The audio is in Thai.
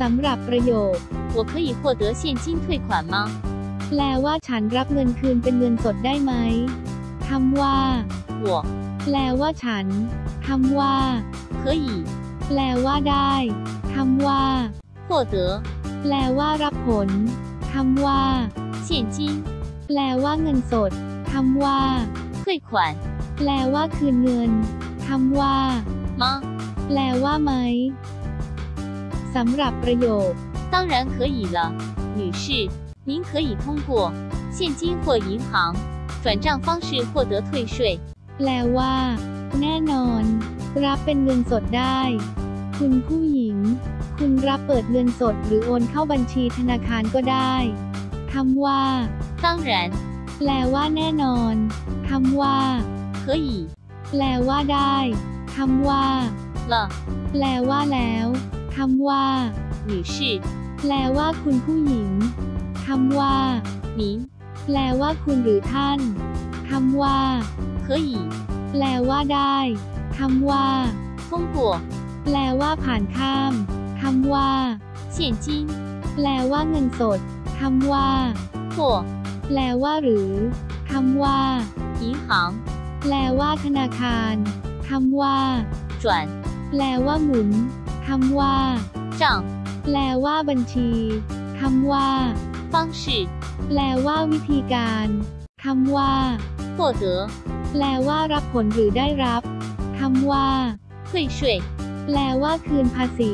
สำหรับประโยค 我可以获得现金退款吗？ แปลว่าฉันรับเงินคืนเป็นเงินสดได้ไหมคำว่า 我 แปลว่าฉันคำว่า 可以 แปลว่าได้คำว่า 获得 แปลว่ารับผลคำว่า 现金 แปลว่าเงินสดคำว่า 退款 แปลว่าคืนเงินคำว่า 吗？ แปลว่าไหม สำหรับประโยค 当然可以了，女士，您可以通过现金或银行转账方式获得退税。 แปลว่า แน่นอน รับเป็นเงินสดได้ คุณผู้หญิง คุณรับเปิดเงินสดหรือโอนเข้าบัญชีธนาคารก็ได้คำว่า 当然 แปลว่าแน่นอนคำว่า 可以 แปลว่าได้คำว่า 了， แปลว่าแล้ว คำว่าหรือชิแปลว่าคุณผู้หญิงคำว่าหนิแปลว่าคุณหรือท่านคำว่าเคยแปลว่าได้คำว่าฟงกัวแปลว่าผ่านข้ามคำว่าเฉียนจิ้นแปลว่าเงินสดคำว่าหัวแปลว่าหรือคำว่าอีหางแปลว่าธนาคารคำว่าจวนแปลว่าหมุน คำว่า 账 แปลว่าบัญชีคำว่า 方式 แปลว่าวิธีการคำว่า 获得 แปลว่ารับผลหรือได้รับคำว่า 退税 แปลว่าคืนภาษี